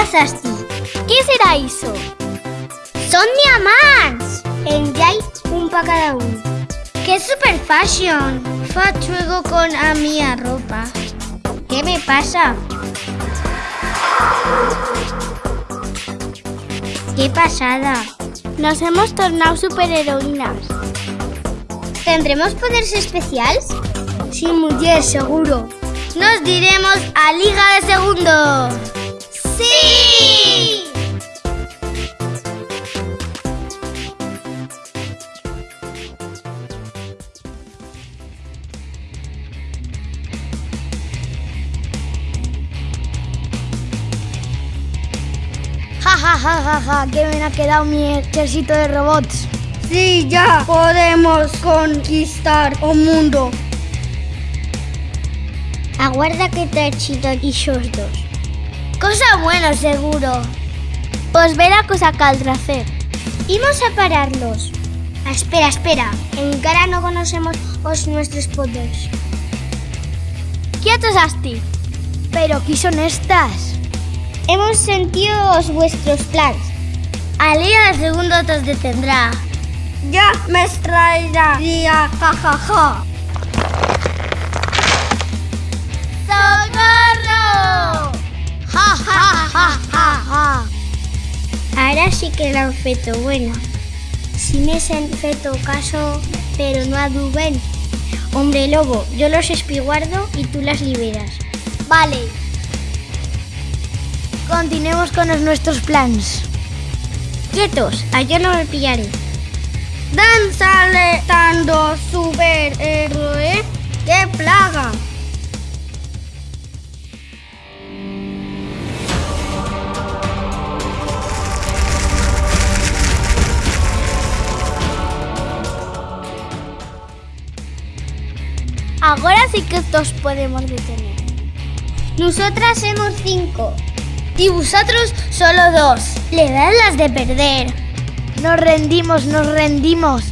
Asti. ¿Qué será eso? Son diamants! En Jai, un para cada uno. ¡Qué super fashion! Fa con a mi ropa. ¿Qué me pasa? ¡Qué pasada! Nos hemos tornado superheroínas. ¿Tendremos poderes especiales? Sí, mujer, seguro. Nos diremos a Liga de Segundo. ¡Sí! Ja, ja, ja, ja, ja, qué bien ha quedado mi ejército de robots. Sí, ya podemos conquistar el mundo. Aguarda que te y esos dos. Cosa buena, seguro. Pues ve la cosa caldrá hacer. Imos a pararlos. Ah, espera, espera. Encara no conocemos os nuestros poderes. Quietos, Asti. Pero ¿qué son estas? Hemos sentido os vuestros planes. Al día de segundo os detendrá. Ya me extraería, ja, ja, ja. Sí que l'han feto buena. Si me han feto caso, pero no aduben. Hombre lobo, yo los espiguardo y tú las liberas. Vale. Continuemos con nuestros planes. Quietos, a yo no me pillaré. Danzale tanto superhéroe. ¡Qué plaga! Ahora sí que estos podemos detener. Nosotras somos cinco. Y vosotros solo dos. Le dan las de perder. Nos rendimos, nos rendimos.